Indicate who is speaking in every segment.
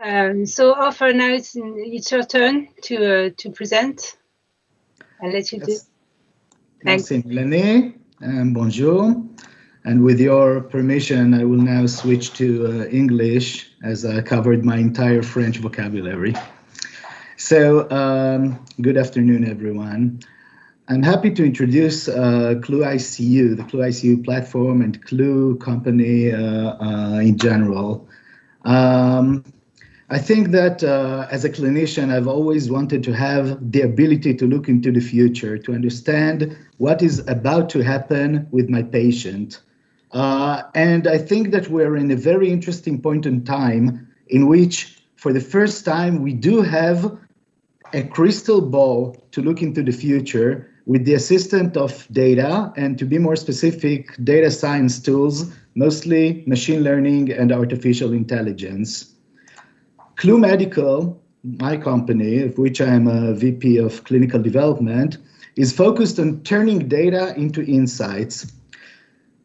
Speaker 1: Um, so, Ofer, now it's, it's your turn to uh, to present. I'll let you yes. do.
Speaker 2: Thanks. And bonjour. And with your permission, I will now switch to uh, English as I covered my entire French vocabulary. So, um, good afternoon, everyone. I'm happy to introduce uh, CLEWICU, the CLEWICU platform and CLEW company uh, uh, in general. Um, I think that uh, as a clinician, I've always wanted to have the ability to look into the future, to understand what is about to happen with my patient. Uh, and I think that we're in a very interesting point in time in which, for the first time, we do have a crystal ball to look into the future with the assistance of data and to be more specific, data science tools, mostly machine learning and artificial intelligence. CLEW Medical, my company, of which I am a VP of clinical development, is focused on turning data into insights.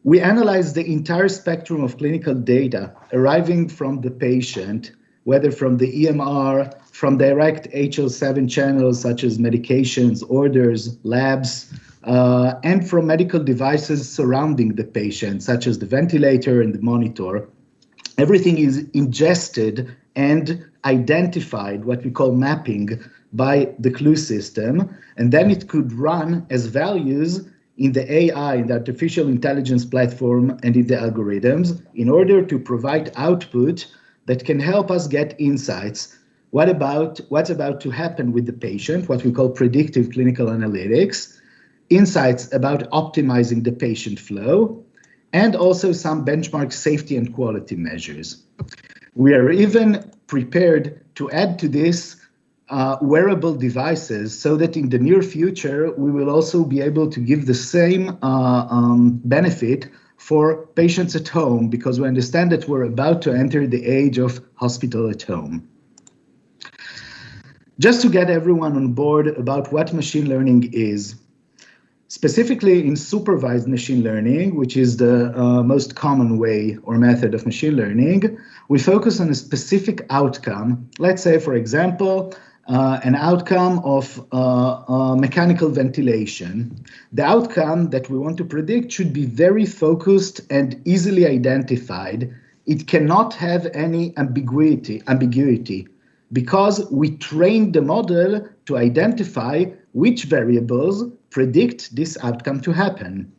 Speaker 2: We analyze the entire spectrum of clinical data arriving from the patient, whether from the EMR, from direct HL7 channels such as medications, orders, labs, uh, and from medical devices surrounding the patient, such as the ventilator and the monitor. Everything is ingested and identified, what we call mapping, by the CLEW system, and then it could run as values in the AI, in the artificial intelligence platform, and in the algorithms in order to provide output that can help us get insights. What about what's about to happen with the patient, what we call predictive clinical analytics, insights about optimizing the patient flow, and also some benchmark safety and quality measures. We are even prepared to add to this uh, wearable devices so that in the near future, we will also be able to give the same uh, um, benefit for patients at home because we understand that we're about to enter the age of hospital at home. Just to get everyone on board about what machine learning is, specifically in supervised machine learning, which is the uh, most common way or method of machine learning, we focus on a specific outcome. Let's say, for example, uh, an outcome of uh, uh, mechanical ventilation. The outcome that we want to predict should be very focused and easily identified. It cannot have any ambiguity. ambiguity because we trained the model to identify which variables predict this outcome to happen.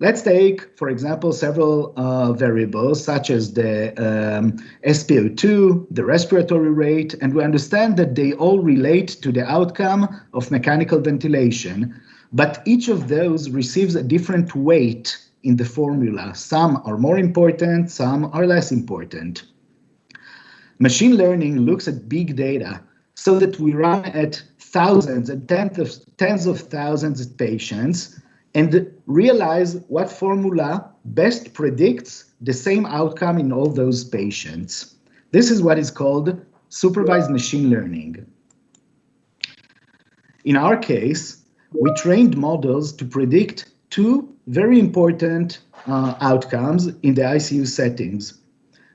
Speaker 2: Let's take, for example, several uh, variables such as the um, SpO2, the respiratory rate, and we understand that they all relate to the outcome of mechanical ventilation. But each of those receives a different weight in the formula. Some are more important, some are less important. Machine learning looks at big data so that we run at thousands and tens of, tens of thousands of patients and realize what formula best predicts the same outcome in all those patients. This is what is called supervised machine learning. In our case, we trained models to predict two very important uh, outcomes in the ICU settings.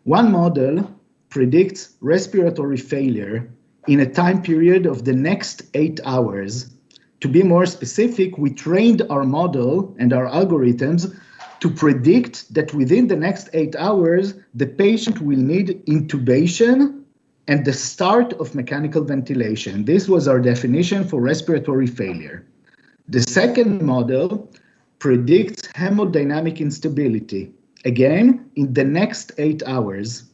Speaker 2: One model predicts respiratory failure in a time period of the next eight hours. To be more specific, we trained our model and our algorithms to predict that within the next eight hours, the patient will need intubation and the start of mechanical ventilation. This was our definition for respiratory failure. The second model predicts hemodynamic instability, again, in the next eight hours.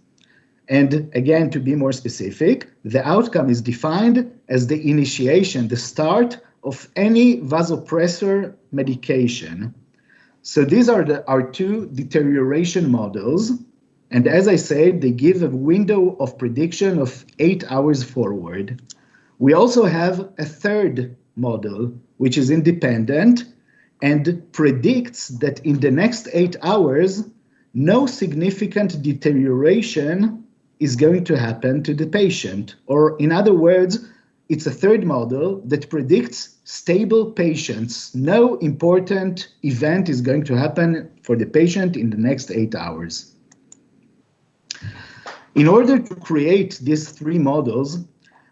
Speaker 2: And again, to be more specific, the outcome is defined as the initiation, the start of any vasopressor medication. So these are the, our two deterioration models. And as I said, they give a window of prediction of eight hours forward. We also have a third model, which is independent and predicts that in the next eight hours, no significant deterioration is going to happen to the patient. Or in other words, it's a third model that predicts stable patients. No important event is going to happen for the patient in the next eight hours. In order to create these three models,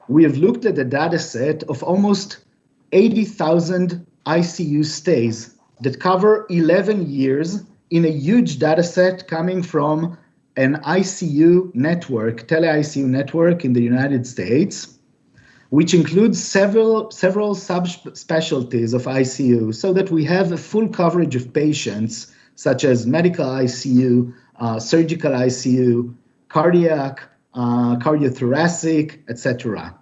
Speaker 2: we have looked at a data set of almost 80,000 ICU stays that cover 11 years in a huge data set coming from an ICU network, tele-ICU network in the United States, which includes several, several subspecialties of ICU so that we have a full coverage of patients such as medical ICU, uh, surgical ICU, cardiac, uh, cardiothoracic, etc.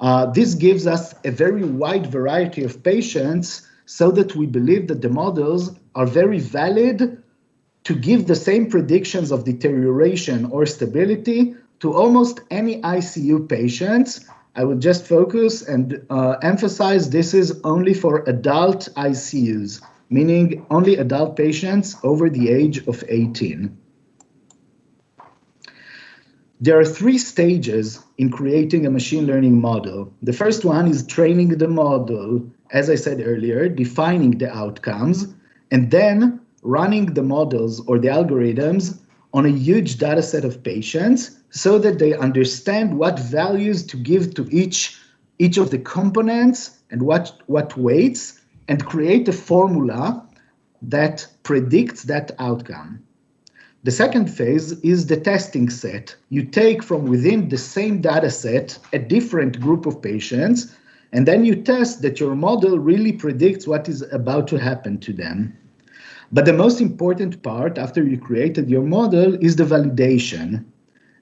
Speaker 2: Uh, this gives us a very wide variety of patients so that we believe that the models are very valid to give the same predictions of deterioration or stability to almost any ICU patients. I would just focus and uh, emphasize this is only for adult ICUs, meaning only adult patients over the age of 18. There are three stages in creating a machine learning model. The first one is training the model, as I said earlier, defining the outcomes, and then running the models or the algorithms on a huge data set of patients so that they understand what values to give to each, each of the components and what, what weights and create a formula that predicts that outcome. The second phase is the testing set. You take from within the same data set a different group of patients, and then you test that your model really predicts what is about to happen to them. But the most important part after you created your model is the validation.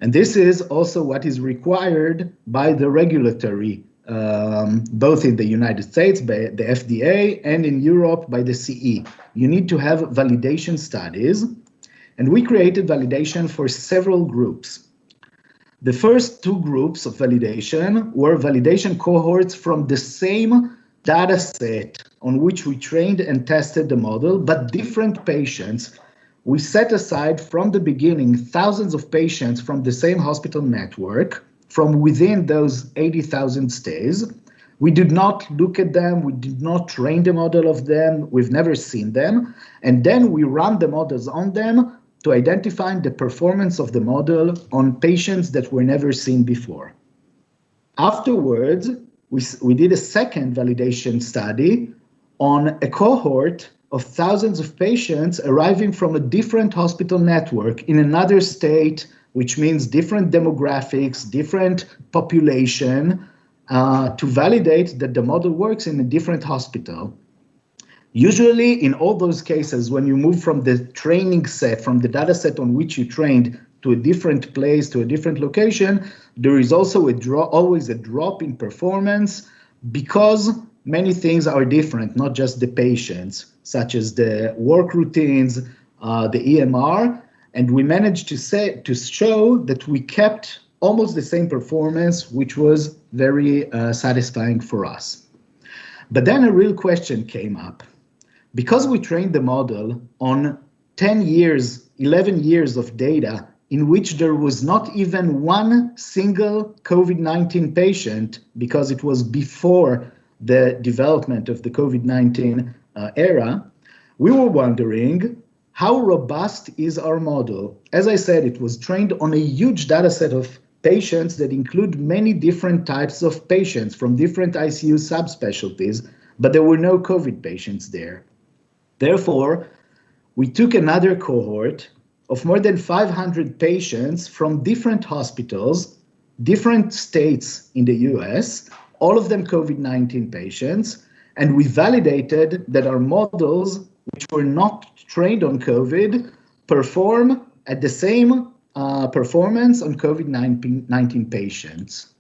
Speaker 2: And this is also what is required by the regulatory, um, both in the United States by the FDA and in Europe by the CE. You need to have validation studies and we created validation for several groups. The first two groups of validation were validation cohorts from the same data set on which we trained and tested the model, but different patients. We set aside from the beginning thousands of patients from the same hospital network from within those 80,000 stays. We did not look at them, we did not train the model of them, we've never seen them. And then we run the models on them to identify the performance of the model on patients that were never seen before. Afterwards, we, we did a second validation study on a cohort of thousands of patients arriving from a different hospital network in another state, which means different demographics, different population, uh, to validate that the model works in a different hospital. Usually in all those cases, when you move from the training set, from the data set on which you trained to a different place, to a different location, there is also a draw, always a drop in performance because many things are different, not just the patients, such as the work routines, uh, the EMR, and we managed to say to show that we kept almost the same performance, which was very uh, satisfying for us. But then a real question came up. Because we trained the model on 10 years, 11 years of data in which there was not even one single COVID-19 patient because it was before the development of the COVID-19 uh, era, we were wondering how robust is our model? As I said, it was trained on a huge data set of patients that include many different types of patients from different ICU subspecialties, but there were no COVID patients there. Therefore, we took another cohort of more than 500 patients from different hospitals, different states in the US, all of them COVID-19 patients, and we validated that our models, which were not trained on COVID, perform at the same uh, performance on COVID-19 patients.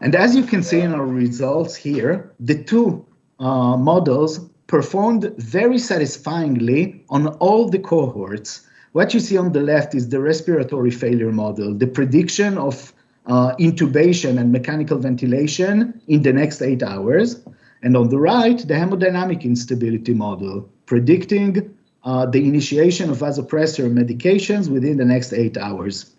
Speaker 2: And as you can see in our results here, the two uh, models performed very satisfyingly on all the cohorts. What you see on the left is the respiratory failure model, the prediction of uh, intubation and mechanical ventilation in the next eight hours. And on the right, the hemodynamic instability model, predicting uh, the initiation of vasopressor medications within the next eight hours.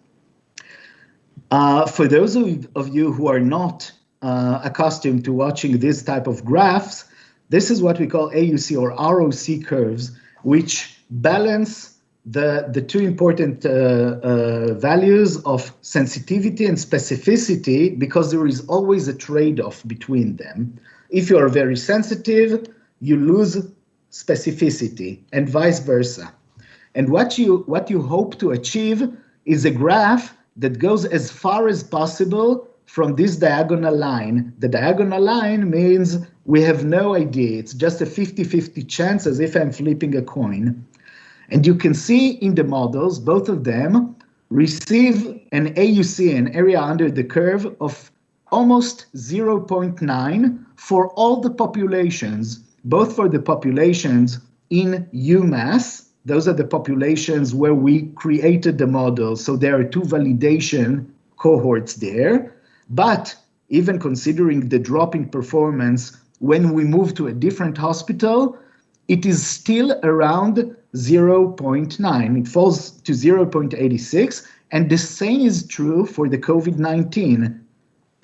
Speaker 2: Uh, for those of, of, you who are not uh, accustomed to watching this type of graphs, this is what we call AUC or ROC curves, which balance the, the two important uh, uh, values of sensitivity and specificity because there is always a trade-off between them. If you are very sensitive, you lose specificity and vice versa. And what you, what you hope to achieve is a graph that goes as far as possible from this diagonal line. The diagonal line means we have no idea. It's just a 50-50 chance as if I'm flipping a coin. And you can see in the models, both of them receive an AUC, an area under the curve of almost 0.9 for all the populations, both for the populations in UMass, those are the populations where we created the model. So there are two validation cohorts there. But even considering the drop in performance when we move to a different hospital, it is still around 0.9. It falls to 0.86. And the same is true for the COVID-19.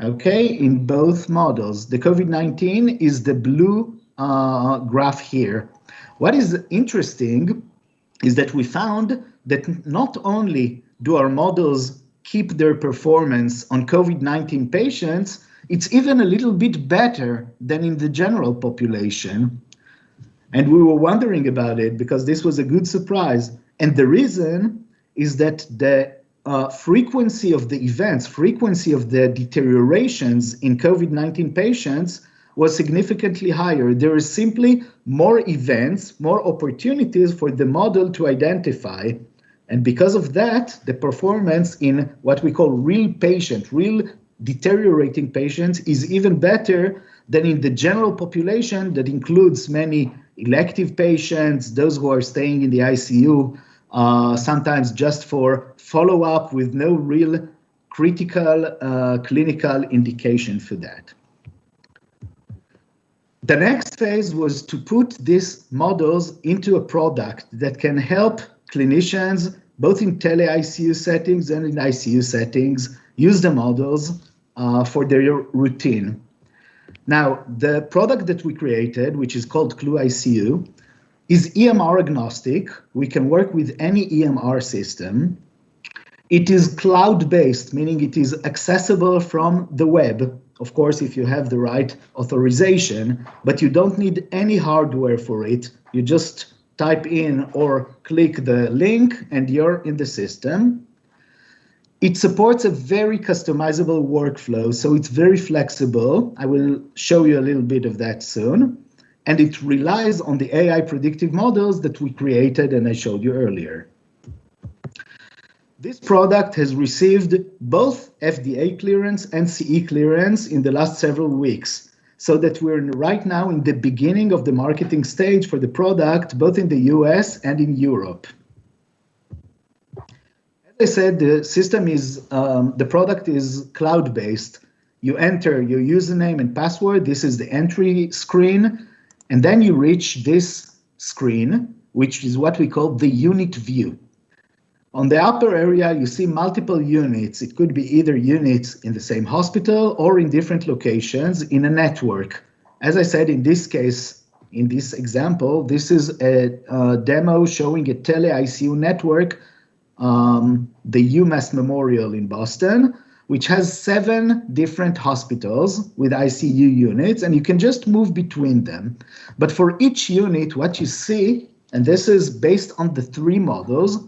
Speaker 2: Okay, in both models. The COVID-19 is the blue uh, graph here. What is interesting is that we found that not only do our models keep their performance on COVID-19 patients, it's even a little bit better than in the general population. And we were wondering about it because this was a good surprise. And the reason is that the uh, frequency of the events, frequency of the deteriorations in COVID-19 patients was significantly higher. There is simply more events, more opportunities for the model to identify. And because of that, the performance in what we call real patient, real deteriorating patients is even better than in the general population that includes many elective patients, those who are staying in the ICU, uh, sometimes just for follow-up with no real critical uh, clinical indication for that. The next phase was to put these models into a product that can help clinicians, both in tele-ICU settings and in ICU settings, use the models uh, for their routine. Now, the product that we created, which is called CLEWICU, is EMR agnostic. We can work with any EMR system. It is cloud-based, meaning it is accessible from the web of course, if you have the right authorization, but you don't need any hardware for it. You just type in or click the link and you're in the system. It supports a very customizable workflow, so it's very flexible. I will show you a little bit of that soon. And it relies on the AI predictive models that we created and I showed you earlier. This product has received both FDA clearance and CE clearance in the last several weeks, so that we're right now in the beginning of the marketing stage for the product, both in the US and in Europe. I said, the system is, um, the product is cloud-based. You enter your username and password. This is the entry screen. And then you reach this screen, which is what we call the unit view. On the upper area, you see multiple units. It could be either units in the same hospital or in different locations in a network. As I said, in this case, in this example, this is a, a demo showing a tele-ICU network, um, the UMass Memorial in Boston, which has seven different hospitals with ICU units, and you can just move between them. But for each unit, what you see, and this is based on the three models,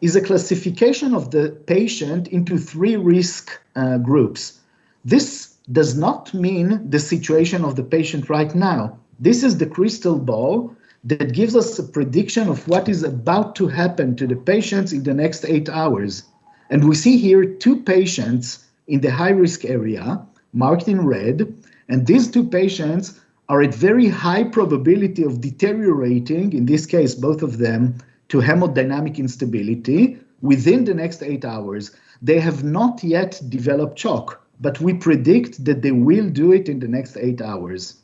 Speaker 2: is a classification of the patient into three risk uh, groups. This does not mean the situation of the patient right now. This is the crystal ball that gives us a prediction of what is about to happen to the patients in the next eight hours. And we see here two patients in the high risk area marked in red. And these two patients are at very high probability of deteriorating, in this case, both of them, to hemodynamic instability within the next eight hours. They have not yet developed shock, but we predict that they will do it in the next eight hours.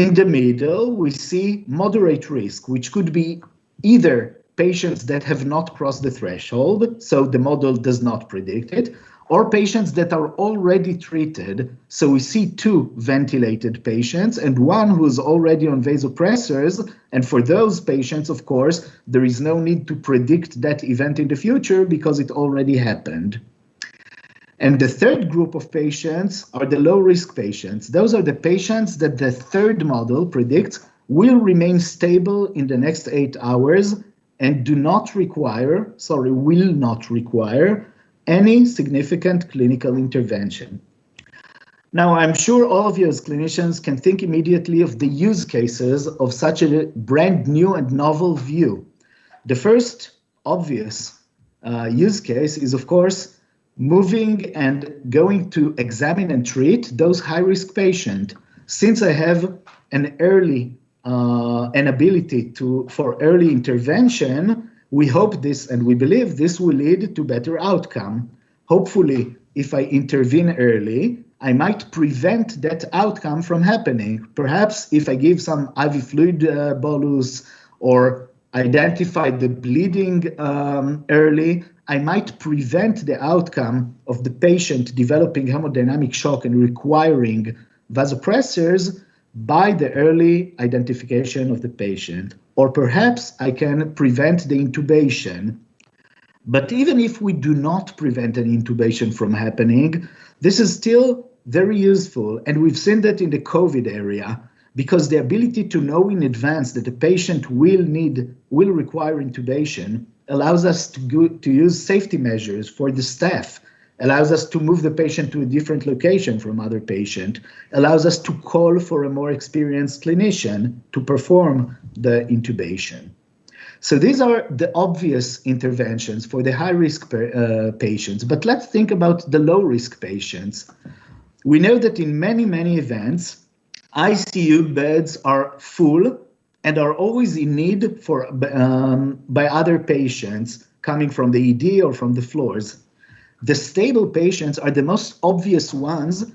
Speaker 2: In the middle, we see moderate risk, which could be either patients that have not crossed the threshold, so the model does not predict it, or patients that are already treated. So we see two ventilated patients and one who's already on vasopressors. And for those patients, of course, there is no need to predict that event in the future because it already happened. And the third group of patients are the low risk patients. Those are the patients that the third model predicts will remain stable in the next eight hours and do not require, sorry, will not require any significant clinical intervention. Now, I'm sure all of you as clinicians can think immediately of the use cases of such a brand new and novel view. The first obvious uh, use case is, of course, moving and going to examine and treat those high-risk patients. Since I have an early uh, an ability to for early intervention, we hope this and we believe this will lead to better outcome. Hopefully, if I intervene early, I might prevent that outcome from happening. Perhaps if I give some IV fluid uh, bolus or identify the bleeding um, early, I might prevent the outcome of the patient developing hemodynamic shock and requiring vasopressors by the early identification of the patient or perhaps I can prevent the intubation. But even if we do not prevent an intubation from happening, this is still very useful. And we've seen that in the COVID area because the ability to know in advance that the patient will need, will require intubation allows us to, go, to use safety measures for the staff allows us to move the patient to a different location from other patient, allows us to call for a more experienced clinician to perform the intubation. So these are the obvious interventions for the high risk uh, patients, but let's think about the low risk patients. We know that in many, many events, ICU beds are full and are always in need for um, by other patients coming from the ED or from the floors. The stable patients are the most obvious ones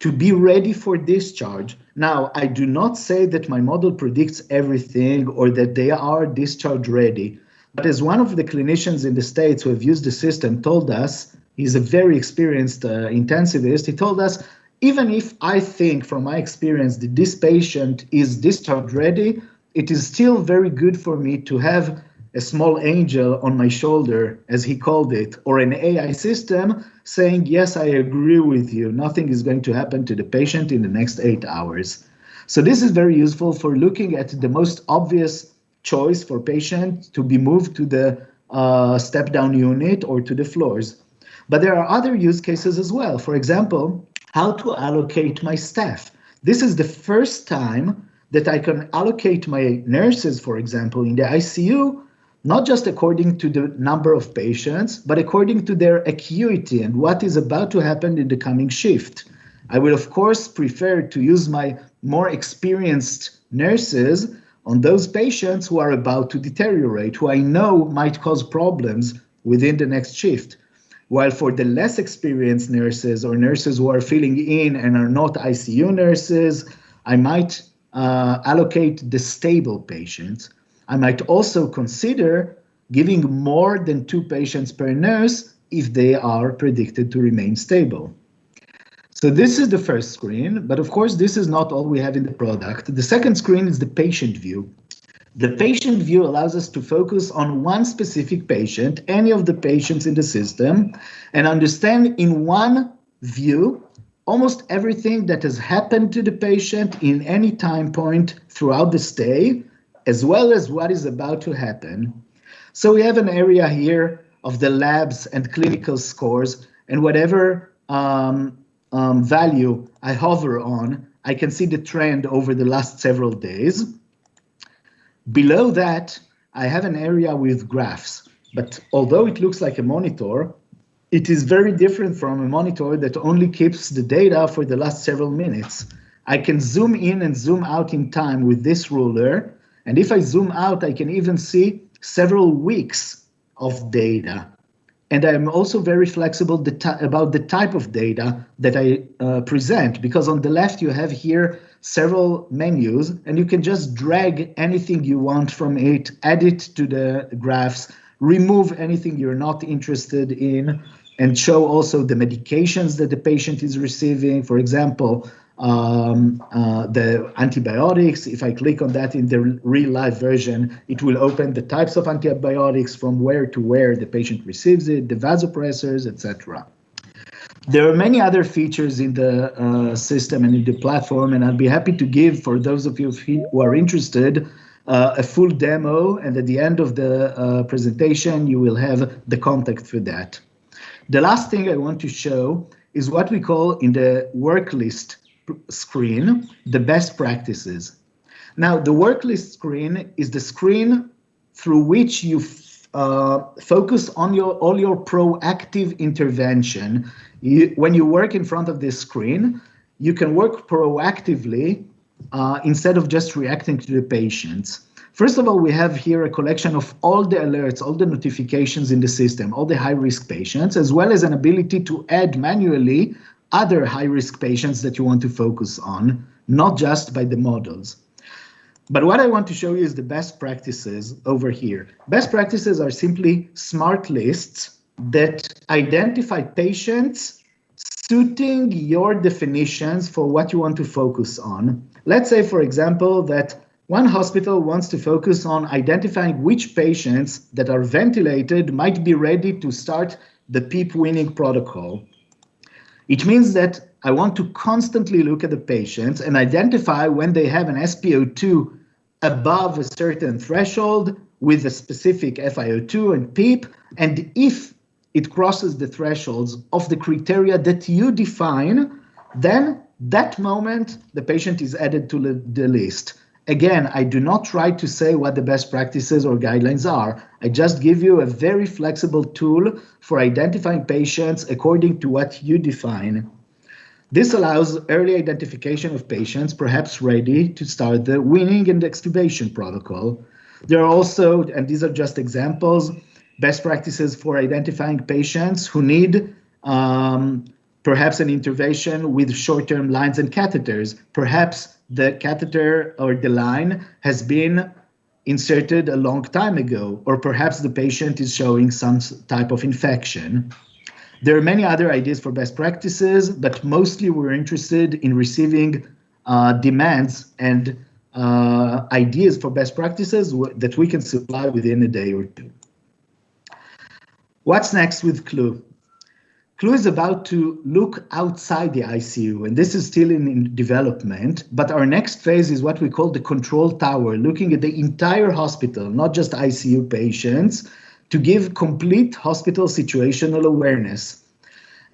Speaker 2: to be ready for discharge. Now, I do not say that my model predicts everything or that they are discharge ready, but as one of the clinicians in the States who have used the system told us, he's a very experienced uh, intensivist, he told us, even if I think from my experience that this patient is discharge ready, it is still very good for me to have a small angel on my shoulder, as he called it, or an AI system saying, yes, I agree with you. Nothing is going to happen to the patient in the next eight hours. So this is very useful for looking at the most obvious choice for patient to be moved to the uh, step down unit or to the floors. But there are other use cases as well. For example, how to allocate my staff. This is the first time that I can allocate my nurses, for example, in the ICU not just according to the number of patients, but according to their acuity and what is about to happen in the coming shift. I will, of course, prefer to use my more experienced nurses on those patients who are about to deteriorate, who I know might cause problems within the next shift. While for the less experienced nurses or nurses who are filling in and are not ICU nurses, I might uh, allocate the stable patients I might also consider giving more than two patients per nurse if they are predicted to remain stable. So this is the first screen, but of course this is not all we have in the product. The second screen is the patient view. The patient view allows us to focus on one specific patient, any of the patients in the system, and understand in one view almost everything that has happened to the patient in any time point throughout the stay, as well as what is about to happen. So we have an area here of the labs and clinical scores, and whatever um, um, value I hover on, I can see the trend over the last several days. Below that, I have an area with graphs, but although it looks like a monitor, it is very different from a monitor that only keeps the data for the last several minutes. I can zoom in and zoom out in time with this ruler and if I zoom out, I can even see several weeks of data. And I'm also very flexible about the type of data that I uh, present, because on the left you have here several menus, and you can just drag anything you want from it, add it to the graphs, remove anything you're not interested in, and show also the medications that the patient is receiving. For example, um, uh, the antibiotics. If I click on that in the real life version, it will open the types of antibiotics from where to where the patient receives it, the vasopressors, etc. There are many other features in the uh, system and in the platform, and I'll be happy to give for those of you who are interested uh, a full demo, and at the end of the uh, presentation, you will have the contact for that. The last thing I want to show is what we call in the work list screen, the best practices. Now, the work list screen is the screen through which you uh, focus on your all your proactive intervention. You, when you work in front of this screen, you can work proactively uh, instead of just reacting to the patients. First of all, we have here a collection of all the alerts, all the notifications in the system, all the high-risk patients, as well as an ability to add manually other high-risk patients that you want to focus on, not just by the models. But what I want to show you is the best practices over here. Best practices are simply smart lists that identify patients suiting your definitions for what you want to focus on. Let's say, for example, that one hospital wants to focus on identifying which patients that are ventilated might be ready to start the PEEP weaning protocol. It means that I want to constantly look at the patients and identify when they have an SpO2 above a certain threshold with a specific FiO2 and PEEP, and if it crosses the thresholds of the criteria that you define, then that moment the patient is added to the list. Again, I do not try to say what the best practices or guidelines are. I just give you a very flexible tool for identifying patients according to what you define. This allows early identification of patients perhaps ready to start the weaning and extubation protocol. There are also, and these are just examples, best practices for identifying patients who need um, perhaps an intervention with short-term lines and catheters, perhaps the catheter or the line has been inserted a long time ago, or perhaps the patient is showing some type of infection. There are many other ideas for best practices, but mostly we're interested in receiving uh, demands and uh, ideas for best practices that we can supply within a day or two. What's next with CLEW? CLEW is about to look outside the ICU, and this is still in, in, development. But our next phase is what we call the control tower, looking at the entire hospital, not just ICU patients, to give complete hospital situational awareness.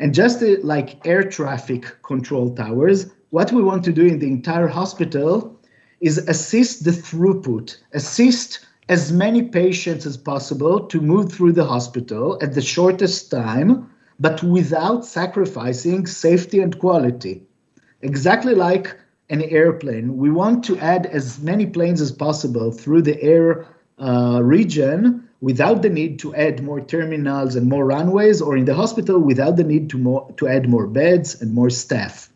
Speaker 2: And just like air traffic control towers, what we want to do in the entire hospital is assist the throughput, assist as many patients as possible to move through the hospital at the shortest time but without sacrificing safety and quality. Exactly like an airplane, we want to add as many planes as possible through the air uh, region without the need to add more terminals and more runways, or in the hospital without the need to, more, to add more beds and more staff.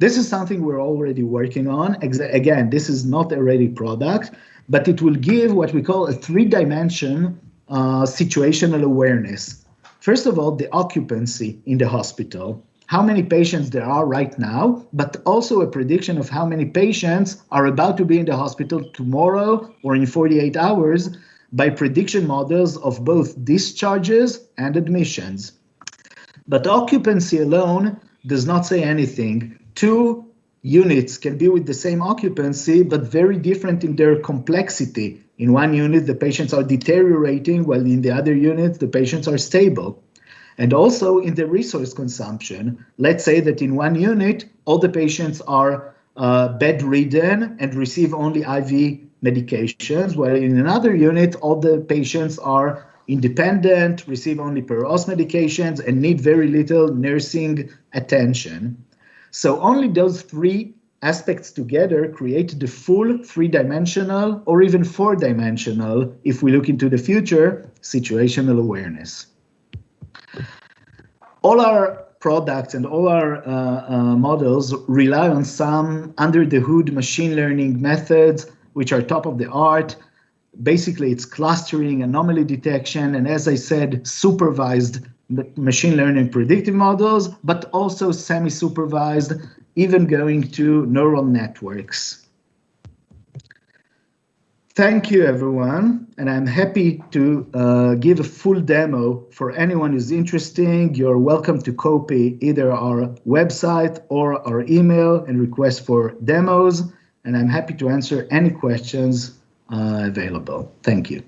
Speaker 2: This is something we're already working on. Again, this is not a ready product, but it will give what we call a three-dimension uh, situational awareness. First of all, the occupancy in the hospital, how many patients there are right now, but also a prediction of how many patients are about to be in the hospital tomorrow or in 48 hours by prediction models of both discharges and admissions. But occupancy alone does not say anything. Two units can be with the same occupancy, but very different in their complexity. In one unit, the patients are deteriorating, while in the other unit, the patients are stable. And also in the resource consumption, let's say that in one unit, all the patients are uh, bedridden and receive only IV medications, while in another unit, all the patients are independent, receive only per os medications, and need very little nursing attention. So only those three aspects together create the full three-dimensional or even four-dimensional, if we look into the future, situational awareness. All our products and all our uh, uh, models rely on some under the hood machine learning methods, which are top of the art. Basically, it's clustering, anomaly detection, and as I said, supervised machine learning predictive models, but also semi-supervised, even going to neural networks. Thank you, everyone, and I'm happy to uh, give a full demo for anyone who's interested. You're welcome to copy either our website or our email and request for demos, and I'm happy to answer any questions uh, available. Thank you.